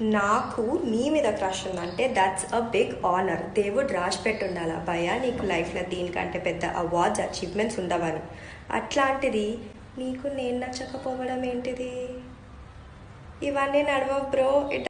నాకు నీ మీద క్రష్ ఉందంటే దట్స్ అ బిగ్ ఆనర్ దేవుడు రాసి పెట్టుండాలి భయ నీకు లైఫ్లో దీనికంటే పెద్ద అవార్డ్స్ అచీవ్మెంట్స్ ఉండవని. అట్లాంటిది నీకు నేను నచ్చకపోవడం ఏంటిది? ఇవన్నీ నడవ బ్రో. ఇట్